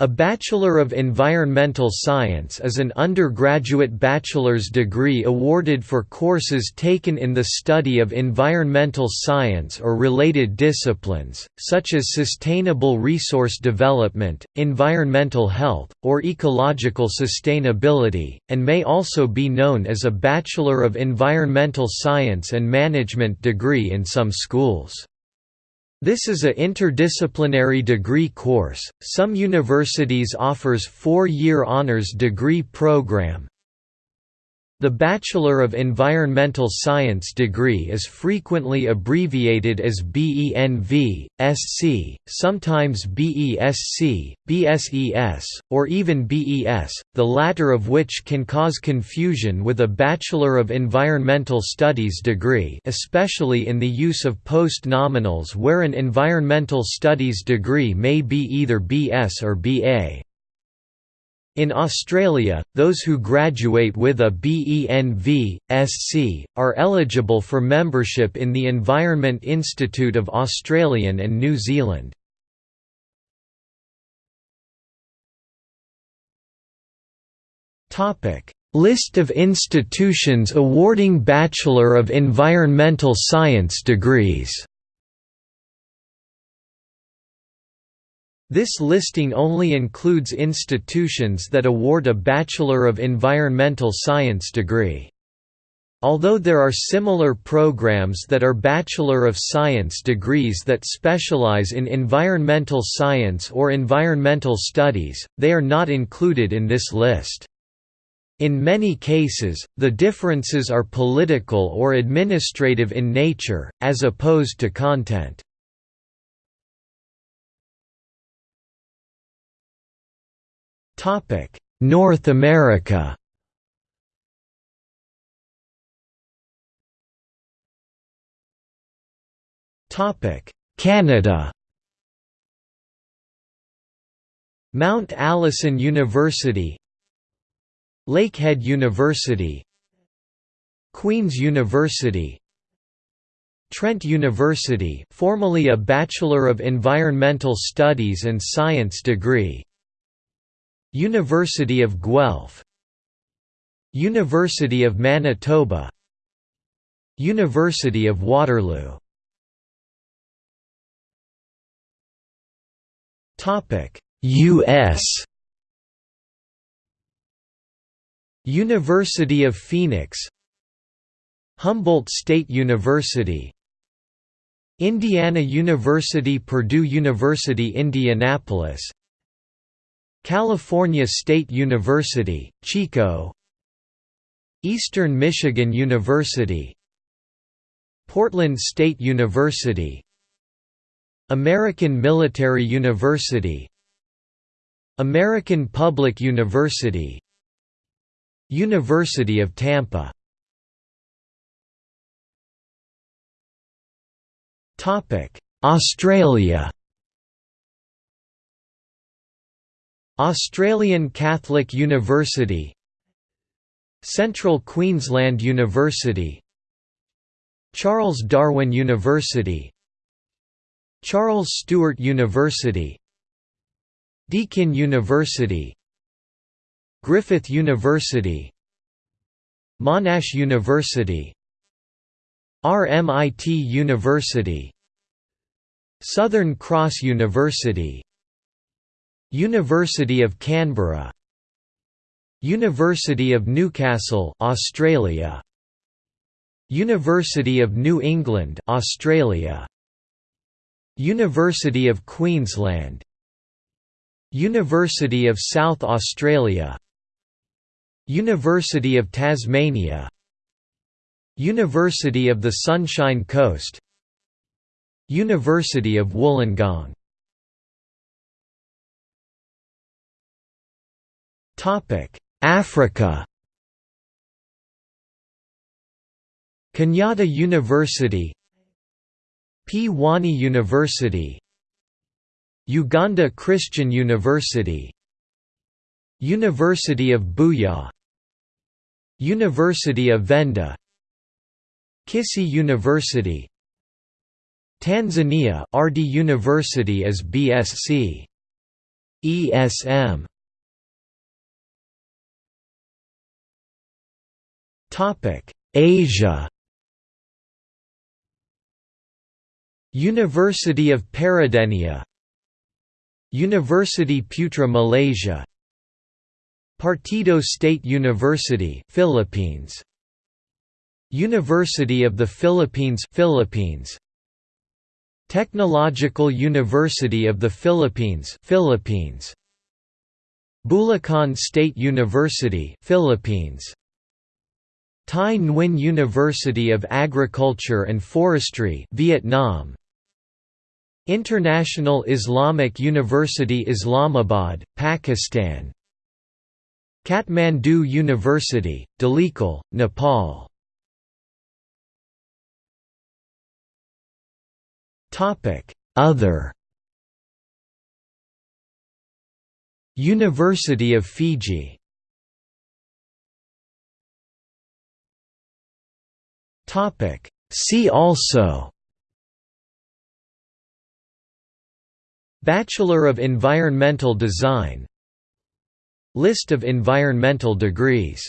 A Bachelor of Environmental Science is an undergraduate bachelor's degree awarded for courses taken in the study of environmental science or related disciplines, such as sustainable resource development, environmental health, or ecological sustainability, and may also be known as a Bachelor of Environmental Science and Management degree in some schools. This is a interdisciplinary degree course. Some universities offers 4-year honors degree program, the Bachelor of Environmental Science degree is frequently abbreviated as BENV, SC, sometimes BESC, BSES, or even BES, the latter of which can cause confusion with a Bachelor of Environmental Studies degree especially in the use of post-nominals where an environmental studies degree may be either BS or BA. In Australia, those who graduate with a BENV, SC, are eligible for membership in the Environment Institute of Australian and New Zealand. List of institutions awarding Bachelor of Environmental Science degrees This listing only includes institutions that award a Bachelor of Environmental Science degree. Although there are similar programs that are Bachelor of Science degrees that specialize in environmental science or environmental studies, they are not included in this list. In many cases, the differences are political or administrative in nature, as opposed to content. North America. Topic: Canada. Mount Allison University Lakehead University Queen's University Trent University formerly a Bachelor of Environmental Studies and Science degree University of Guelph. University of Manitoba. University of Waterloo. U.S. University of Phoenix. Humboldt State University. Indiana University Purdue University Indianapolis California State University, Chico. Eastern Michigan University. Portland State University. American Military University. American Public University. University of Tampa. Australia Australian Catholic University Central Queensland University Charles Darwin University Charles Sturt University Deakin University Griffith University Monash University RMIT University Southern Cross University University of Canberra. University of Newcastle Australia. University of New England Australia. University of Queensland. University of South Australia. University of Tasmania. University of the Sunshine Coast. University of Wollongong Africa. Kenyatta University Pwani University Uganda Christian University University of Buea University of Venda Kisii University Tanzania Ardhi University as BSc ESM Asia. University of Peradeniya University Putra Malaysia. Partido State University Philippines. University of the Philippines Philippines. Technological University of the Philippines Philippines. Bulacan State University Philippines Thai Nguyen University of Agriculture and Forestry Vietnam. International Islamic University Islamabad, Pakistan. Kathmandu University, Dhulikhel, Nepal. Other. University of Fiji See also Bachelor of Environmental Design List of environmental degrees